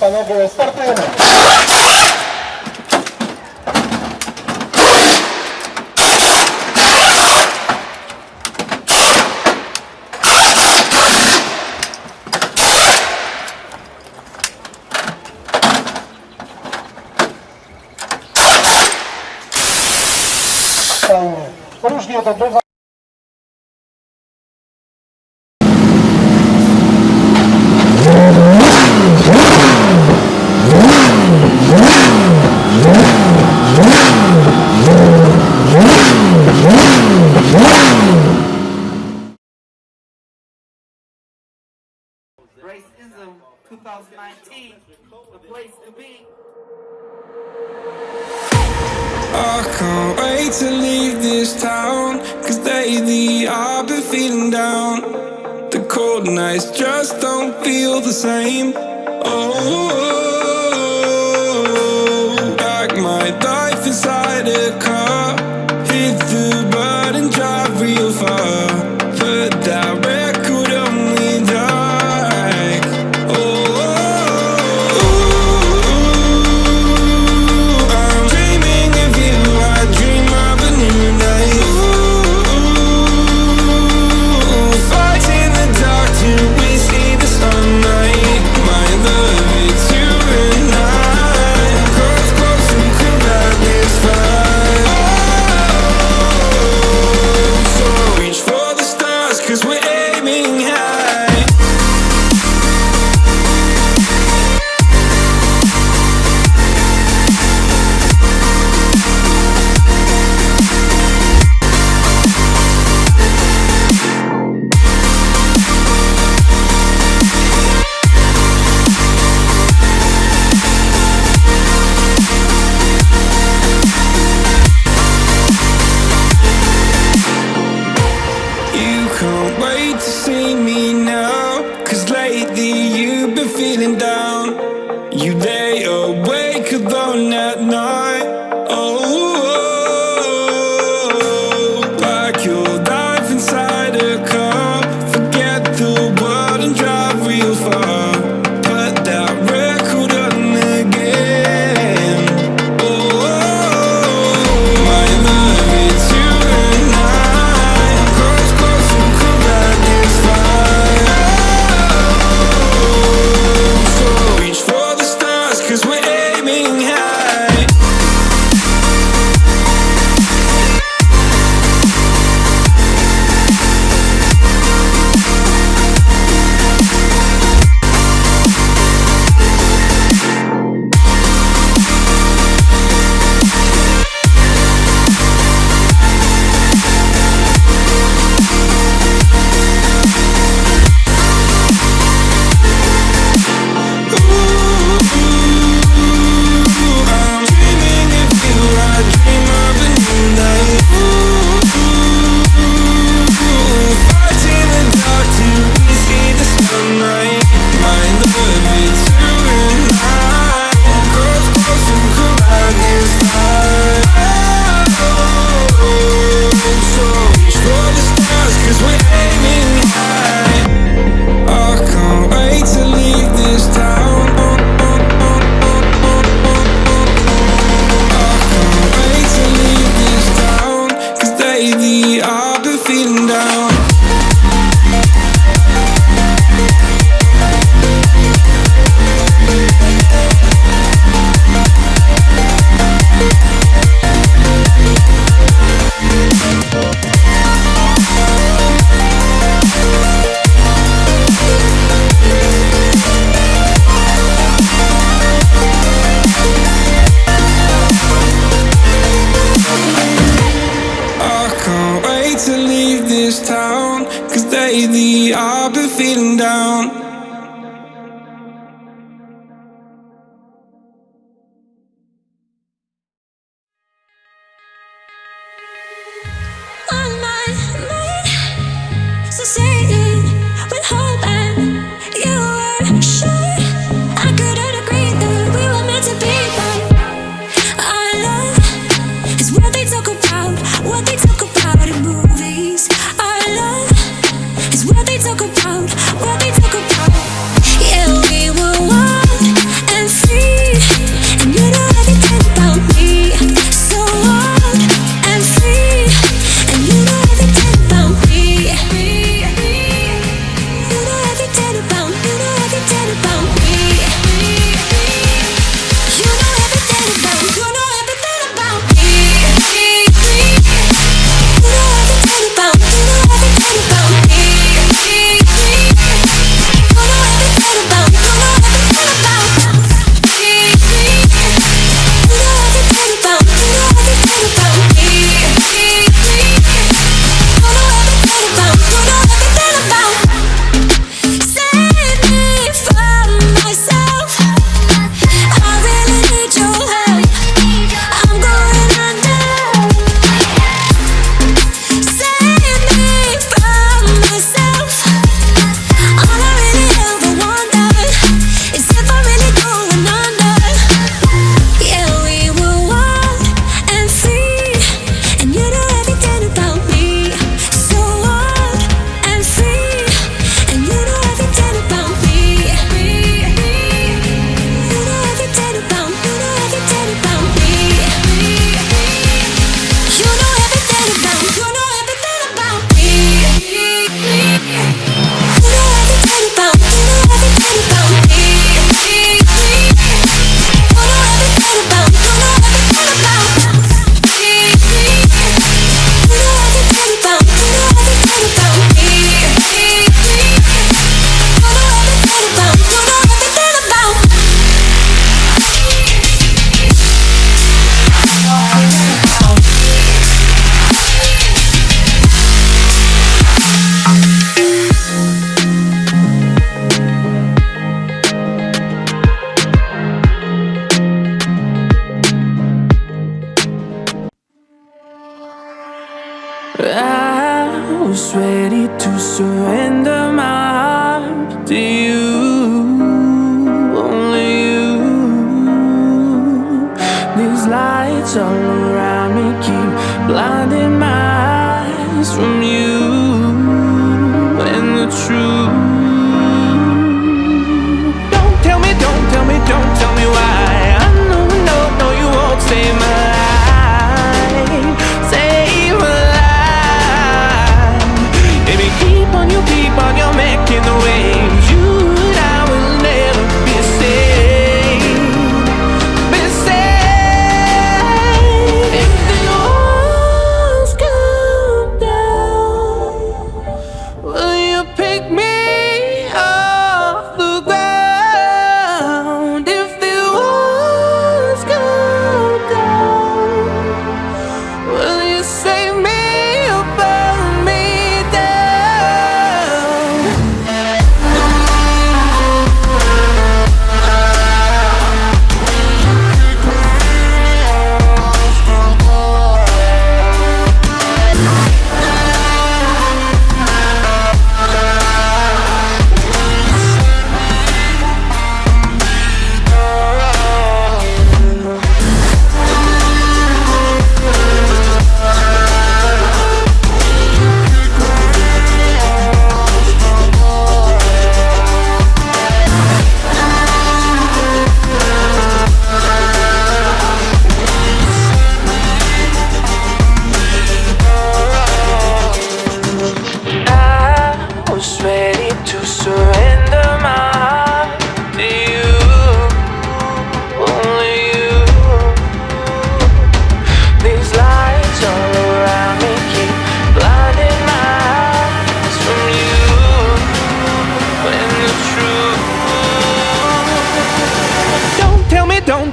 воно було спортивним. Różnie to bywa. Racism 2019, the place to be. I can't wait to leave this town Cause lately I've been feeling down The cold nights just don't feel the same Oh, like my life inside a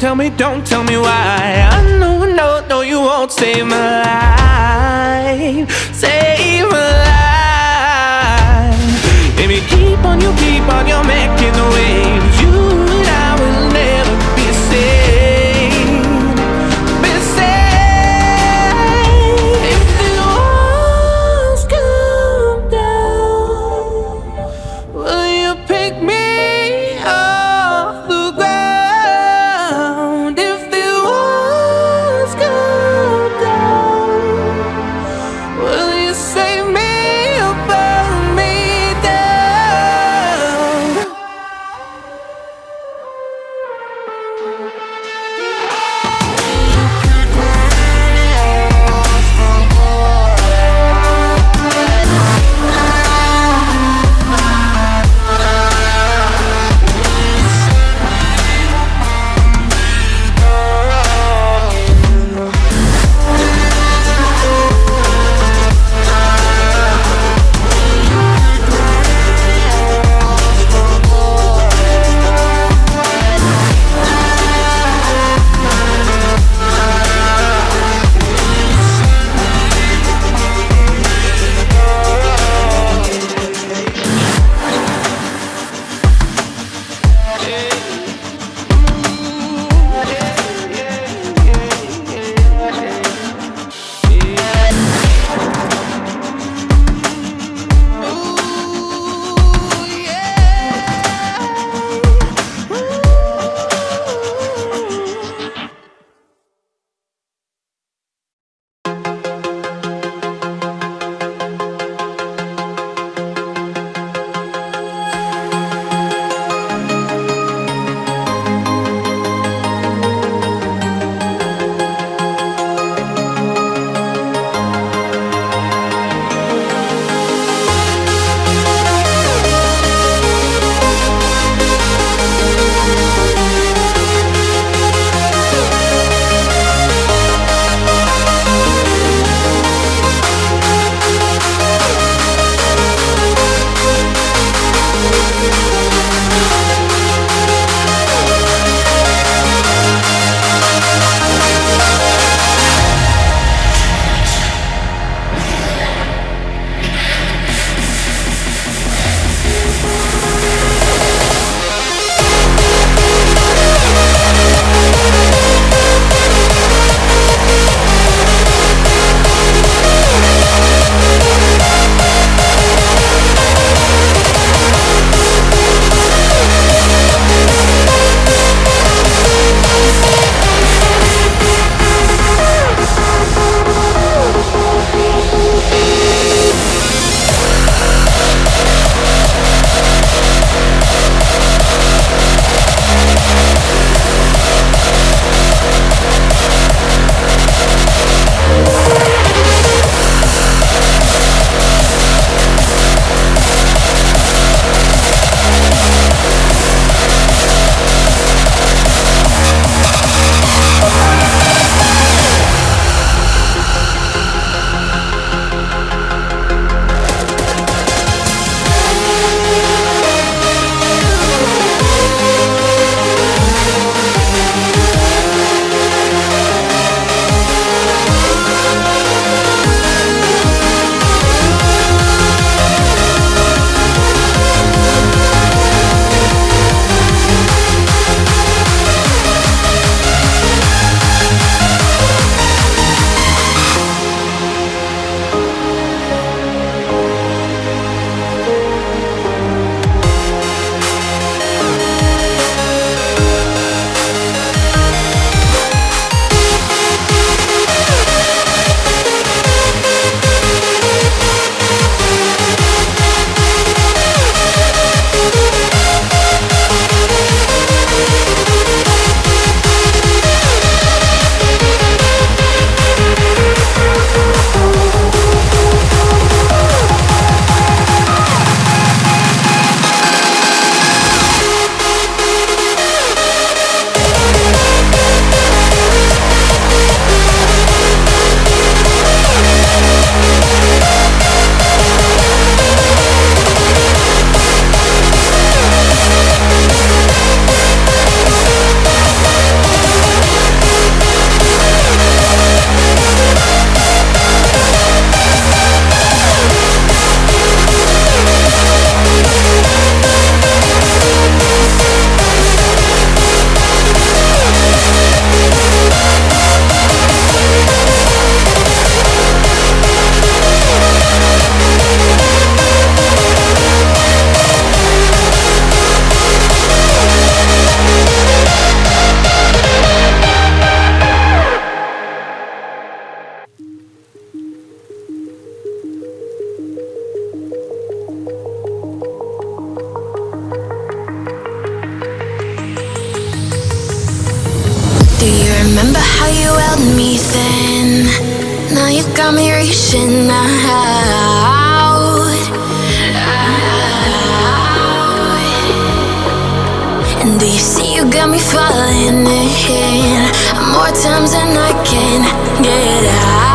tell me, don't tell me why. I know, no, no, you won't save my life. Save my life. Baby, keep on, you keep on, you're making the waves. More times than I can get out?